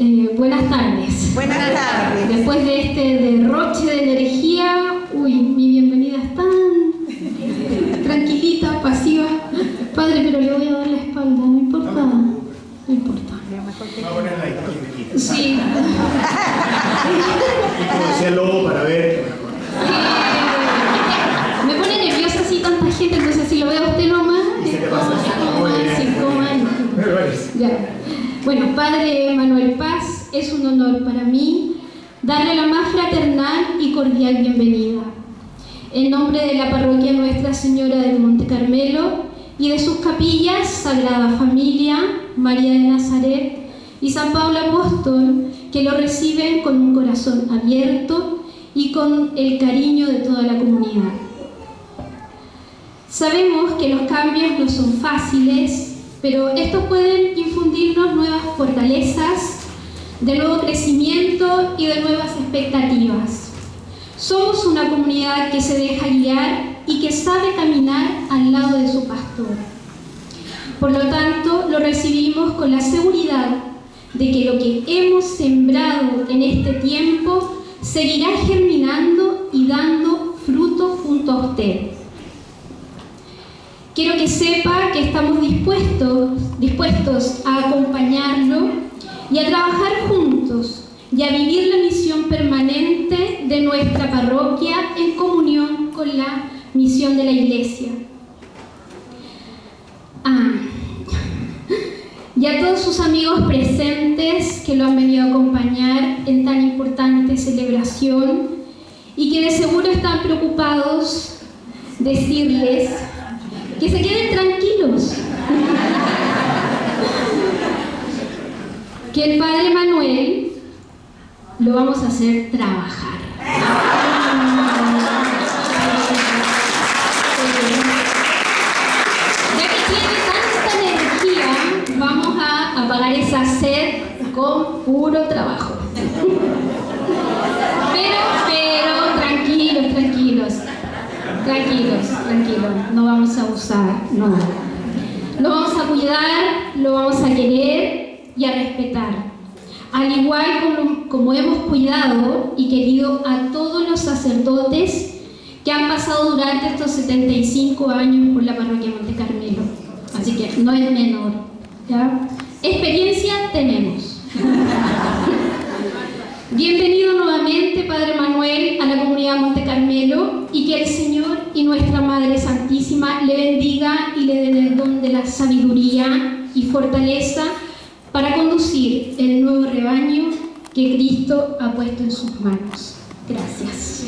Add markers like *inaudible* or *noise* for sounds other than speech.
Eh, buenas tardes. Buenas tardes. Después de este derroche de energía, uy, mi bienvenida es tan tranquilita, pasiva. Padre, pero le voy a dar la espalda, no importa. No importa. Va a poner la. Sí. Y como decía el lobo para ver. Me pone nerviosa así tanta gente, entonces si lo veo a usted nomás, se te pasa. Ya. Bueno, Padre Manuel Paz, es un honor para mí darle la más fraternal y cordial bienvenida. En nombre de la parroquia Nuestra Señora del Monte Carmelo y de sus capillas Sagrada Familia, María de Nazaret y San Pablo Apóstol, que lo reciben con un corazón abierto y con el cariño de toda la comunidad. Sabemos que los cambios no son fáciles, pero estos pueden nuevas fortalezas, de nuevo crecimiento y de nuevas expectativas. Somos una comunidad que se deja guiar y que sabe caminar al lado de su pastor. Por lo tanto, lo recibimos con la seguridad de que lo que hemos sembrado en este tiempo seguirá germinando y dando fruto junto a usted. Quiero que sepa que estamos dispuestos a acompañarlo y a trabajar juntos y a vivir la misión permanente de nuestra parroquia en comunión con la misión de la Iglesia. Ah, y a todos sus amigos presentes que lo han venido a acompañar en tan importante celebración y que de seguro están preocupados decirles que se queden tranquilos. Que el Padre Manuel lo vamos a hacer trabajar. Ya que tiene tanta energía, vamos a apagar esa sed con puro trabajo. Pero, pero, tranquilos, tranquilos. Tranquilos, tranquilos, no vamos a abusar, no. Lo vamos a cuidar, lo vamos a querer y a respetar. Al igual como, como hemos cuidado y querido a todos los sacerdotes que han pasado durante estos 75 años por la parroquia Monte Carmelo. Así que no es menor. ¿ya? Experiencia tenemos. *laughs* Bienvenido nuevamente, Padre Manuel, a la comunidad Monte Carmelo y que el Señor y nuestra Madre Santísima le bendiga y le den el don de la sabiduría y fortaleza para conducir el nuevo rebaño que Cristo ha puesto en sus manos. Gracias.